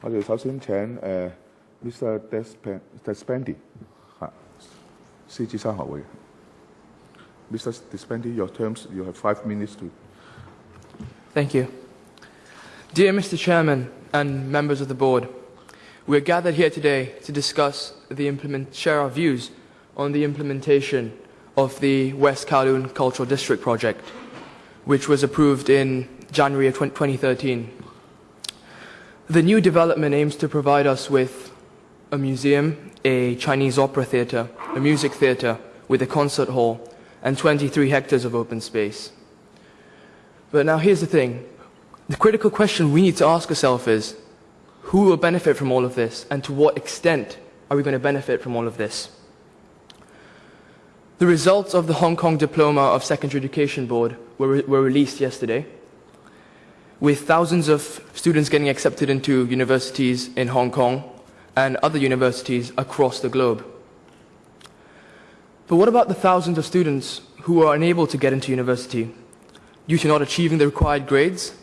我哋首先请诶、呃 Mr. Despen- Despendi 吓，狮子山学会。Mr. Despendi, your terms, you have five minutes to. Thank you. Dear Mr. Chairman and members of the board, we are gathered here today to discuss the implement, share our views on the implementation of the West Kowloon Cultural District project, which was approved in January of 20- 2013. the new development aims to provide us with a museum, a Chinese opera theatre, a music theatre with a concert hall, and 23 hectares of open space. But now here's the thing. The critical question we need to ask ourselves is, who will benefit from all of this and to what extent are we going to benefit from all of this? The results of the Hong Kong Diploma of Secondary Education Board were, re- were released yesterday, with thousands of students getting accepted into universities in Hong Kong and other universities across the globe. But what about the thousands of students who are unable to get into university due to not achieving the required grades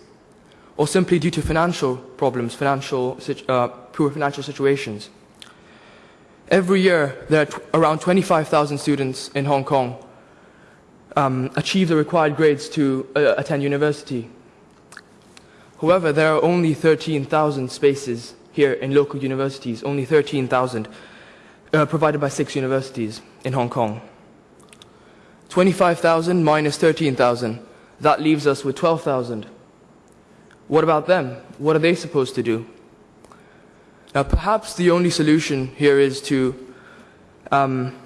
or simply due to financial problems, financial, uh, poor financial situations? Every year, there are around 25,000 students in Hong Kong um, achieve the required grades to uh, attend university. However, there are only 13,000 spaces here in local universities, only 13,000 uh, provided by six universities in Hong Kong. 25,000 minus 13,000, that leaves us with 12,000. What about them? What are they supposed to do? Now, perhaps the only solution here is to um,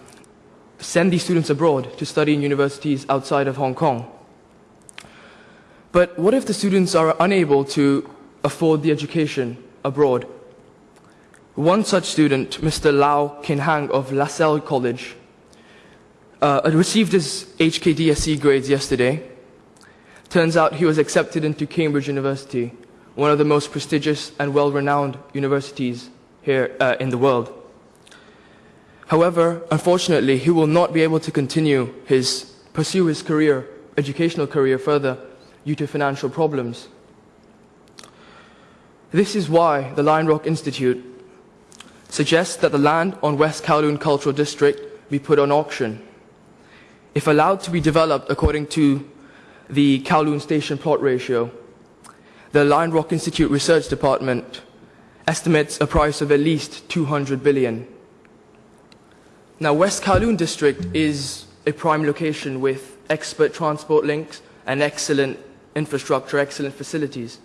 send these students abroad to study in universities outside of Hong Kong. But what if the students are unable to afford the education abroad? One such student, Mr. Lau Kinhang of LaSalle College, uh, received his HKDSE grades yesterday. Turns out he was accepted into Cambridge University, one of the most prestigious and well-renowned universities here uh, in the world. However, unfortunately, he will not be able to continue his pursue his career, educational career further due to financial problems. This is why the Lion Rock Institute suggests that the land on West Kowloon Cultural District be put on auction. If allowed to be developed according to the Kowloon Station plot ratio, the Lion Rock Institute Research Department estimates a price of at least 200 billion. Now, West Kowloon District is a prime location with expert transport links and excellent infrastructure, excellent facilities.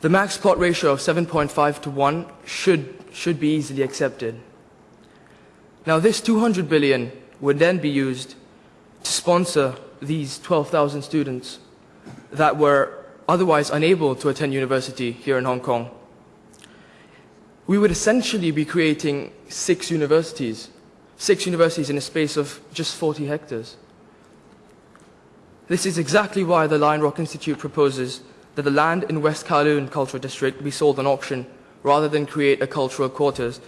The max plot ratio of 7.5 to 1 should, should be easily accepted. Now, this 200 billion would then be used to sponsor these 12,000 students that were otherwise unable to attend university here in Hong Kong. We would essentially be creating six universities, six universities in a space of just 40 hectares. This is exactly why the Lion Rock Institute proposes that the land in West Kowloon Cultural District be sold on auction rather than create a cultural quarters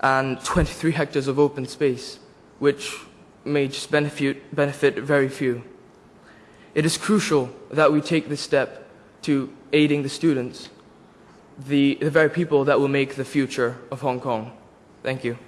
and 23 hectares of open space, which may just benefit, benefit very few. It is crucial that we take this step to aiding the students, the, the very people that will make the future of Hong Kong. Thank you.